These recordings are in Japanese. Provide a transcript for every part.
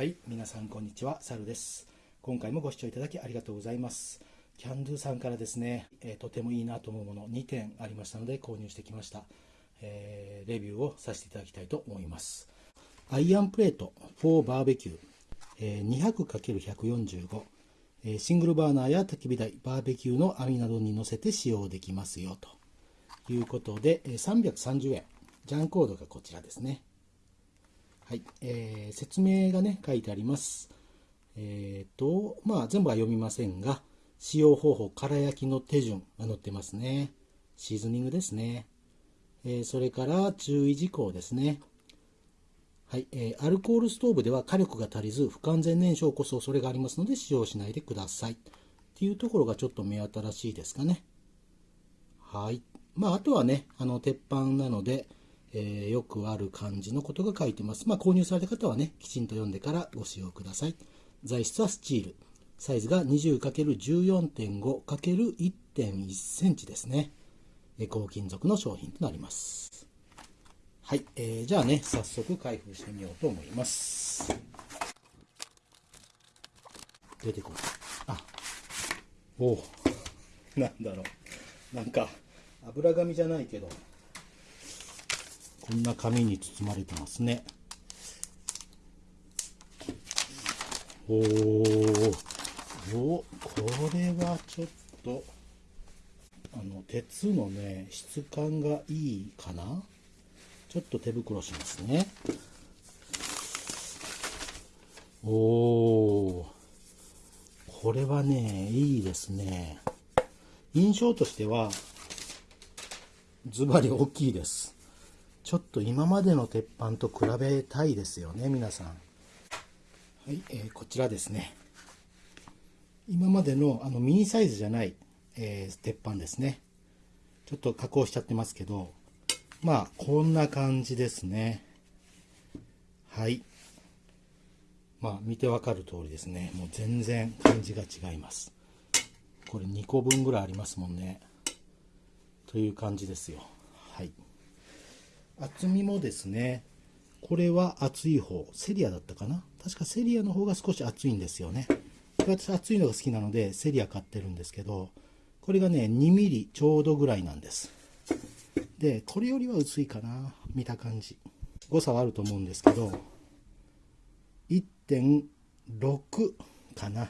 はい、皆さんこんにちは、サルです。今回もご視聴いただきありがとうございます。キャンドゥさんからですね、えーとてもいいなと思うもの2点ありましたので購入してきました。えーレビューをさせていただきたいと思います。アイアンプレート4バーベキュー、えー 200×145、えシングルバーナーや焚き火台、バーベキューの網などに乗せて使用できますよということで、え330円。ジャンコードがこちらですね。はい、えー説明がね、書いてあります。えっ、と、まあ、全部は読みませんが、使用方法、空焼きの手順が載ってますね。シーズニングですね。えーそれから注意事項ですね。はい、えーアルコールストーブでは火力が足りず、不完全燃焼を起こす恐れがありますので、使用しないでください。っていうところがちょっと目新しいですかね。はい。まあ、あとはね、あの、鉄板なので、えーよくある感じのことが書いてます。まあ、購入された方はね、きちんと読んでからご使用ください。材質はスチール。サイズが 20×14.5×1.1 センチですね。えー高金属の商品となります。はい、えーじゃあね、早速開封してみようと思います。出てこない。あ、おお、なんだろう。なんか、油紙じゃないけど、こんな紙に包まれてますね。おーお、これはちょっと、あの、鉄のね、質感がいいかなちょっと手袋しますね。おおこれはね、いいですね。印象としては、ズバリ大きいです。ちょっと今までの鉄板と比べたいですよね、皆さん。はい、えーこちらですね。今までのあのミニサイズじゃない、えー鉄板ですね。ちょっと加工しちゃってますけど、まあ、こんな感じですね。はい。まあ、見てわかる通りですね。もう全然感じが違います。これ2個分ぐらいありますもんね。という感じですよ。はい。厚みもですね、これは厚い方、セリアだったかな？確かセリアの方が少し厚いんですよね。私厚いのが好きなのでセリア買ってるんですけど、これがね、2ミリちょうどぐらいなんです。で、これよりは薄いかな見た感じ。誤差はあると思うんですけど、1.6かな。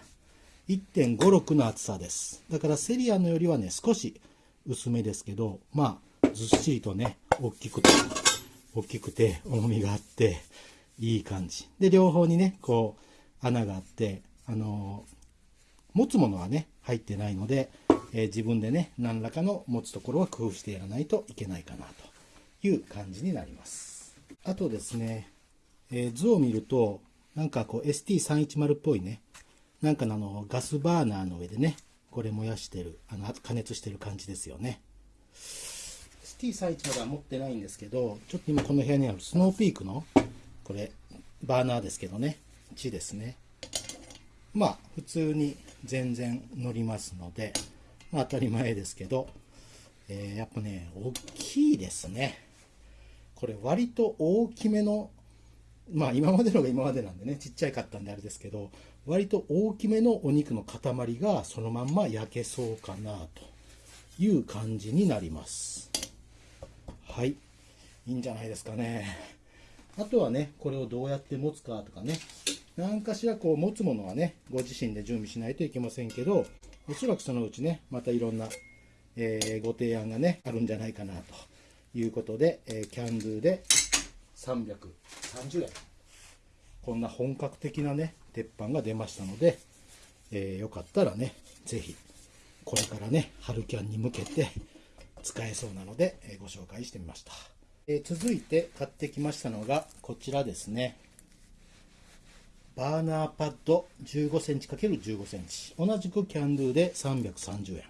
1.56の厚さです。だからセリアのよりはね、少し薄めですけど、まあ、ずっしりとね、大きくて、大きくて、重みがあって、いい感じ。で、両方にね、こう、穴があって、あのー持つものはね、入ってないので、えー自分でね、何らかの持つところは工夫してやらないといけないかなという感じになります。あとですね、えー図を見ると、なんかこう ST310 っぽいね、なんかのあのガスバーナーの上でね、これ燃やしてる、あの加熱してる感じですよね。ST310 は持ってないんですけど、ちょっと今この部屋にあるスノーピークの、これ、バーナーですけどね、地ですね。まあ、普通に全然乗りますので、まあ当たり前ですけど、えーやっぱね、大きいですね。これ割と大きめの、まあ今までのが今までなんでね、ちっちゃいかったんであれですけど、割と大きめのお肉の塊がそのまんま焼けそうかなという感じになります。はい。いいんじゃないですかね。あとはね、これをどうやって持つかとかね、何かしらこう持つものはね、ご自身で準備しないといけませんけど、おそらくそのうちね、またいろんな、えーご提案がね、あるんじゃないかなということで、えーキャンドゥで330円。こんな本格的なね、鉄板が出ましたので、えーよかったらね、ぜひ、これからね、春キャンに向けて使えそうなので、えーご紹介してみました。え続いて買ってきましたのが、こちらですね。バーナーパッド15センチ ×15 センチ。同じくキャンドゥで330円。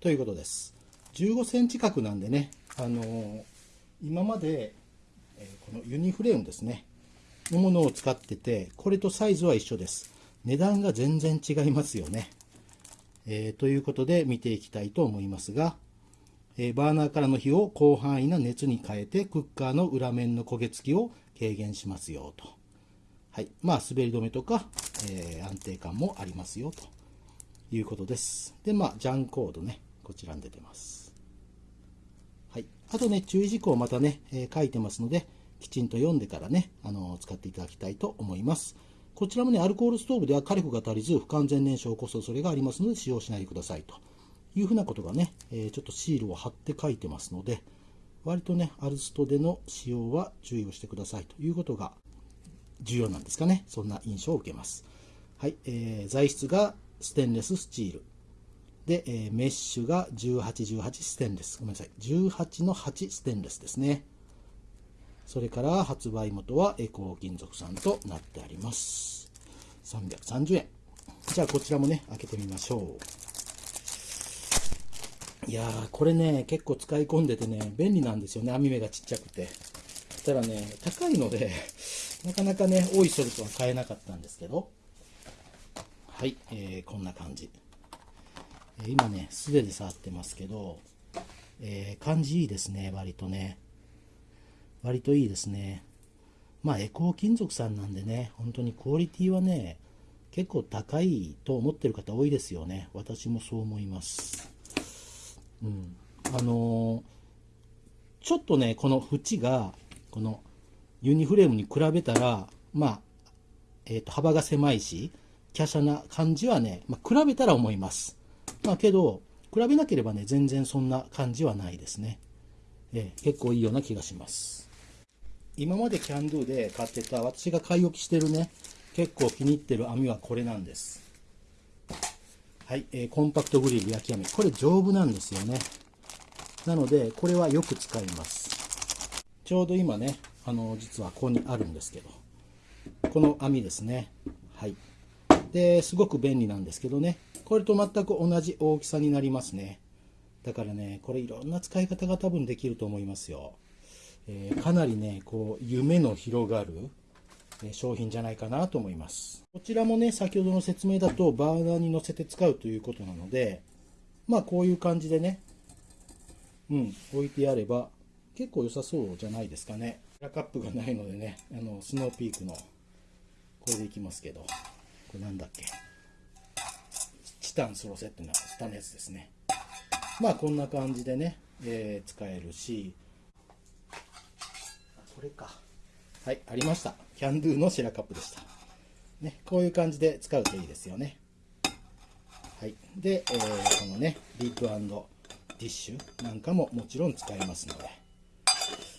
ということです。15センチ角なんでね、あのー今まで、えこのユニフレームですね、のものを使ってて、これとサイズは一緒です。値段が全然違いますよね。えーということで見ていきたいと思いますが、えーバーナーからの火を広範囲な熱に変えてクッカーの裏面の焦げ付きを軽減しますよと。はい。まあ、滑り止めとか、えー、安定感もありますよ、ということです。で、まあ、ジャンコードね、こちらに出てます。はい。あとね、注意事項またね、えー、書いてますので、きちんと読んでからね、あの、使っていただきたいと思います。こちらもね、アルコールストーブでは火力が足りず、不完全燃焼を起こす恐れがありますので、使用しないでくださいというふうなことがね、え、ちょっとシールを貼って書いてますので、割とね、アルストでの使用は注意をしてくださいということが重要なんですかね。そんな印象を受けます。はい、えー、材質がステンレススチール。で、えー、メッシュが18、18ステンレス。ごめんなさい。18の8ステンレスですね。それから発売元はエコー金属さんとなってあります。330円。じゃあこちらもね、開けてみましょう。いやー、これね、結構使い込んでてね、便利なんですよね。網目がちっちゃくて。たらね、高いので、なかなかね、多いソルトは買えなかったんですけど、はい、えー、こんな感じ。え、今ね、素手で触ってますけど、えー、感じいいですね、割とね。割といいですね。まあ、エコー金属さんなんでね、本当にクオリティはね、結構高いと思ってる方多いですよね。私もそう思います。うん。あのー、ちょっとね、この縁が、このユニフレームに比べたら、まあ、え、ー、と、幅が狭いし、華奢な感じはね、まあ、比べたら思います。まあ、けど、比べなければね、全然そんな感じはないですね。えー、結構いいような気がします。今までキャンドゥで買ってた、私が買い置きしてるね、結構気に入ってる網はこれなんです。はい、えー、コンパクトグリル焼き網。これ丈夫なんですよね。なので、これはよく使います。ちょうど今ね、あの、実はここにあるんですけど、この網ですね。はい。で、すごく便利なんですけどね、これと全く同じ大きさになりますね。だからね、これいろんな使い方が多分できると思いますよ。えー、かなりね、こう、夢の広がる、商品じゃないかなと思います。こちらもね、先ほどの説明だとバーナーに乗せて使うということなので、まあこういう感じでね、うん、置いてあれば結構良さそうじゃないですかね。ラカップがないのでね、あの、スノーピークの、これでいきますけど、これなんだっけ？チタンスロセっていうのは下のやつですね。まあこんな感じでね、えー、使えるし、これか。はい、ありました。キャンドゥのシェラカップでした。ね、こういう感じで使うといいですよね。はい。で、えー、このね、リップディッシュなんかももちろん使えますので。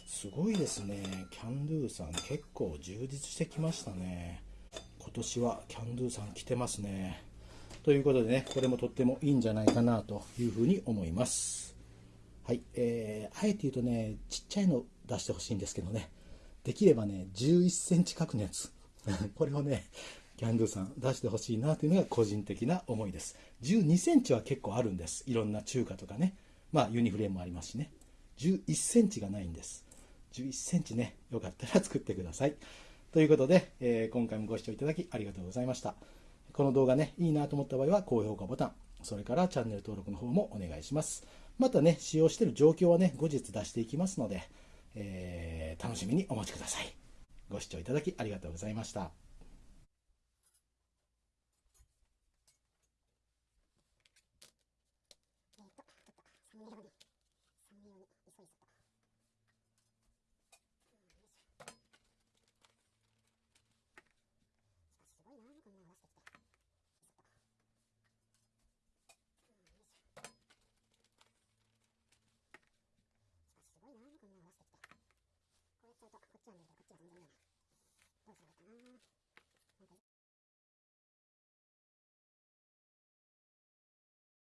すごいですね。キャンドゥさん結構充実してきましたね。今年はキャンドゥさん来てますね。ということでね、これもとってもいいんじゃないかなというふうに思います。はい。えー、あえて言うとね、ちっちゃいの出してほしいんですけどね、できればね、11センチ角のやつ。これをね、キャンドゥさん出してほしいなというのが個人的な思いです。12センチは結構あるんです。いろんな中華とかね。まあユニフレームもありますしね。11センチがないんです。11センチね、よかったら作ってください。ということで、えー、今回もご視聴いただきありがとうございました。この動画ね、いいなと思った場合は高評価ボタン、それからチャンネル登録の方もお願いします。またね、使用している状況はね、後日出していきますので、えー、楽しみにお待ちください。ご視聴いただきありがとうございました。